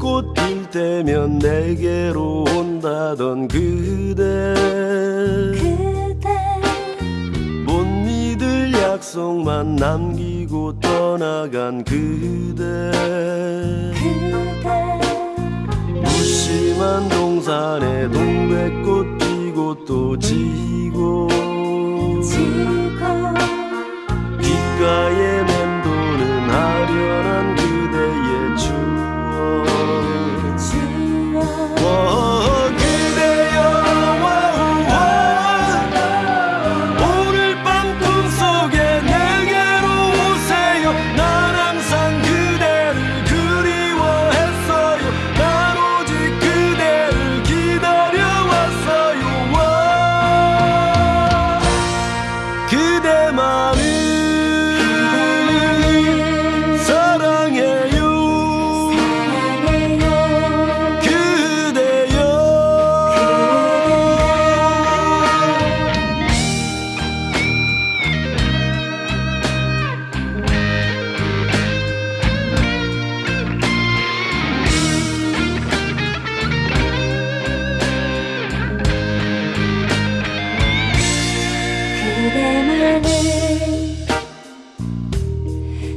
꽃필 때면 내게로 온다던 그대 약속만 남기고 떠나간 그대. 그대. 무심한 동산에 동백꽃 피고 또 지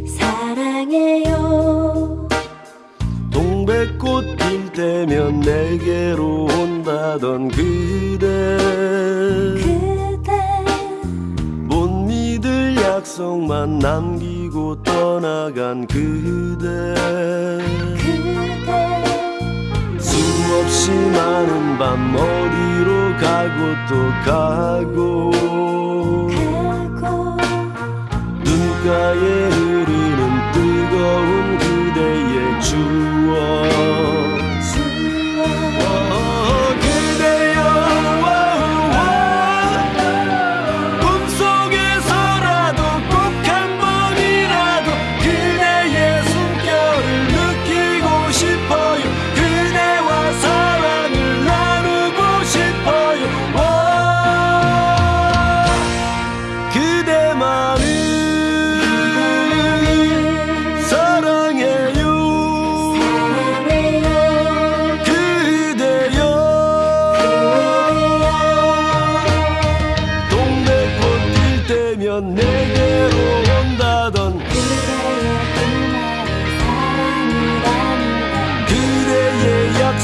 사랑해요. 동백꽃 필 때면 내게로 온다던 그대. 그대. 못 믿을 약속만 남기고 떠나간 그대. 그대. 수없이 많은 밤 어디로 가고 또 가고 눈가에 흐르는 뜨거운 그대의 주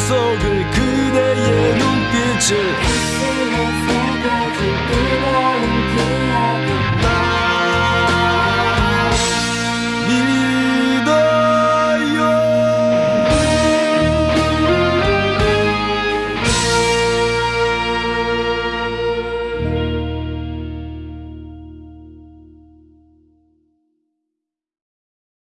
속을 그대의 눈빛을